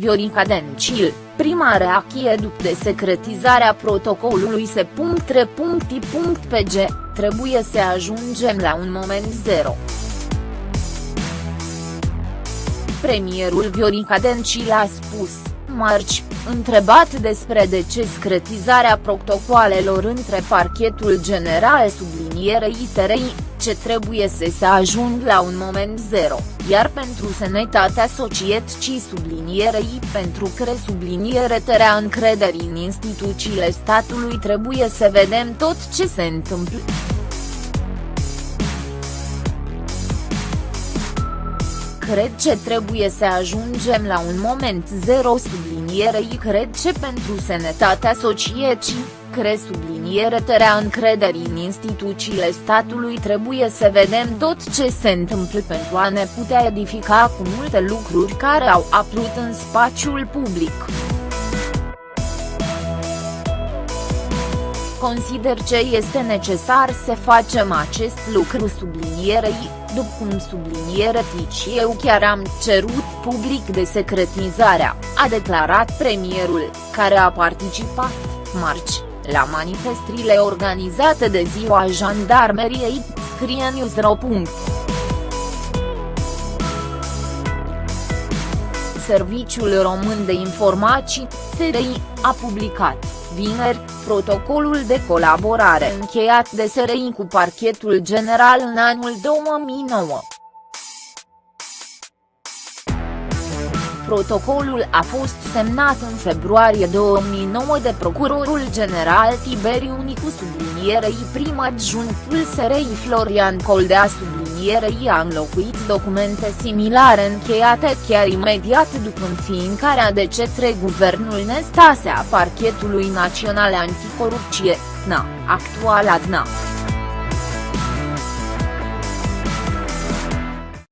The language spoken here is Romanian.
Viorica Dencil, prima reacție după desecretizarea protocolului se.re.i.pg, trebuie să ajungem la un moment zero. Premierul Viorica Dencil a spus, marci, întrebat despre desecretizarea protocoalelor între parchetul general sublinierei SRI, ce trebuie să se ajung la un moment zero, iar pentru sănătatea societății sublinierei pentru că subliniere tărea încrederii în instituțiile statului trebuie să vedem tot ce se întâmplă. Cred ce trebuie să ajungem la un moment zero sublinierei cred ce pentru sănătatea societății, cre subliniere tărea încrederii în instituțiile statului trebuie să vedem tot ce se întâmplă pentru a ne putea edifica cu multe lucruri care au apărut în spațiul public. Consider ce este necesar să facem acest lucru sublinierei, după cum subliniere tici eu chiar am cerut public de secretizarea, a declarat premierul, care a participat, marci, la manifestrile organizate de ziua jandarmeriei, scrie Newsro. Serviciul Român de Informații, SRI, a publicat, vineri, protocolul de colaborare încheiat de SRI cu parchetul general în anul 2009. Protocolul a fost semnat în februarie 2009 de procurorul general Tiberiu Nicu sublinierei prim adjunctul SRI Florian Coldea sublinierei a înlocuit documente similare încheiate chiar imediat după înființarea de cetre guvernul Nestase a Parchetului Național Anticorupție, NA, actual ADNA.